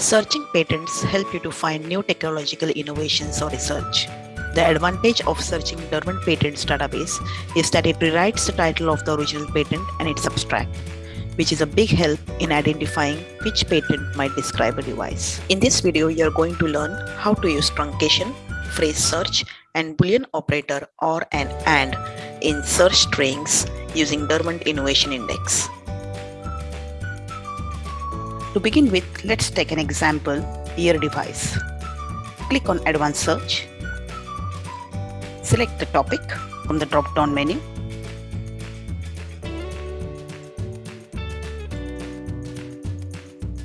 Searching patents help you to find new technological innovations or research. The advantage of searching Derwent Patents database is that it rewrites the title of the original patent and its abstract, which is a big help in identifying which patent might describe a device. In this video, you're going to learn how to use truncation, phrase search, and boolean operator or an AND in search strings using Derwent Innovation Index. To begin with, let's take an example, ear device. Click on Advanced Search. Select the topic from the drop-down menu.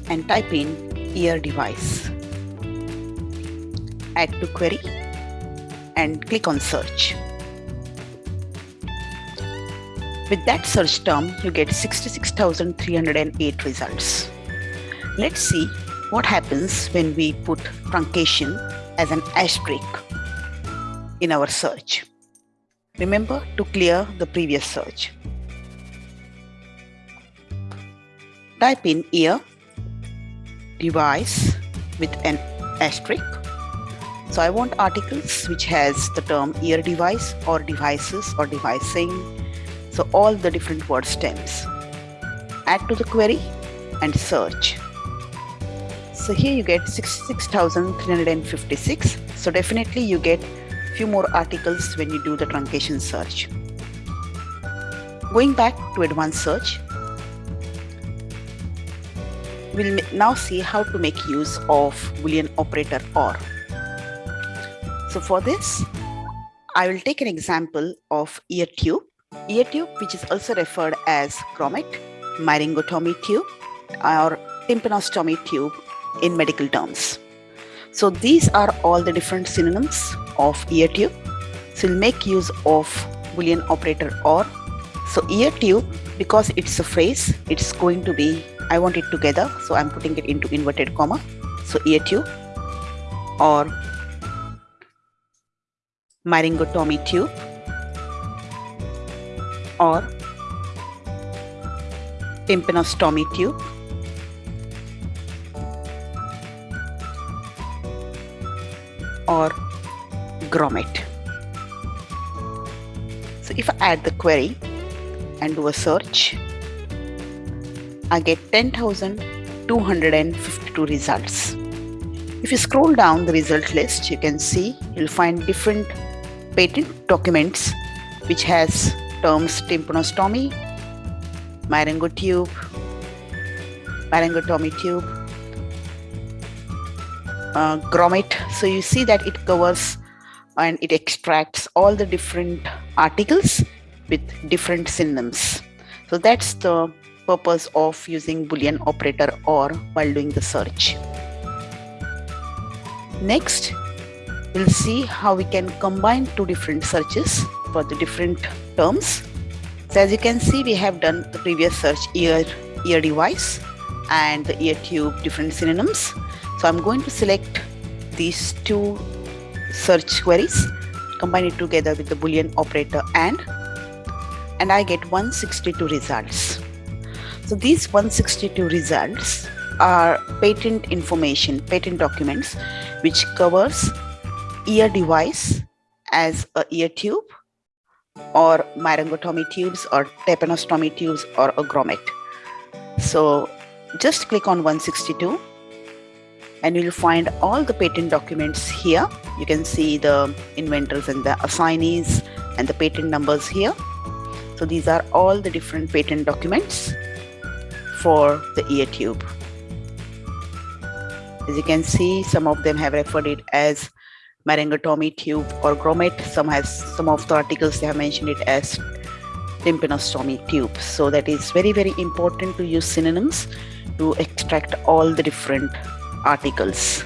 And type in ear device. Add to query and click on search. With that search term, you get 66,308 results. Let's see what happens when we put truncation as an asterisk in our search. Remember to clear the previous search. Type in ear device with an asterisk. So I want articles which has the term ear device or devices or devising. So all the different word stems. Add to the query and search. So here you get 66,356. So definitely you get a few more articles when you do the truncation search. Going back to advanced search, we'll now see how to make use of Boolean operator OR. So for this, I will take an example of ear tube. Ear tube, which is also referred as grommet, myringotomy tube, or tympanostomy tube in medical terms. So these are all the different synonyms of ear tube. So we'll make use of Boolean operator OR. So ear tube, because it's a phrase, it's going to be, I want it together. So I'm putting it into inverted comma. So ear tube or myringotomy tube or tympanostomy tube or grommet. So if I add the query and do a search, I get 10,252 results. If you scroll down the result list, you can see you'll find different patent documents which has terms tympanostomy, myringotube, myringotomy tube, uh, grommet. So you see that it covers and it extracts all the different articles with different synonyms. So that's the purpose of using Boolean operator OR while doing the search. Next, we'll see how we can combine two different searches for the different terms. So as you can see, we have done the previous search ear, ear device and the ear tube different synonyms. So I'm going to select these two search queries, combine it together with the Boolean operator AND, and I get 162 results. So these 162 results are patent information, patent documents, which covers ear device as a ear tube or myringotomy tubes or tympanostomy tubes or a grommet. So just click on 162 and you'll find all the patent documents here. You can see the inventors and the assignees and the patent numbers here. So these are all the different patent documents for the ear tube. As you can see, some of them have referred it as myringotomy tube or grommet. Some has some of the articles they have mentioned it as tympanostomy tube. So that is very, very important to use synonyms to extract all the different articles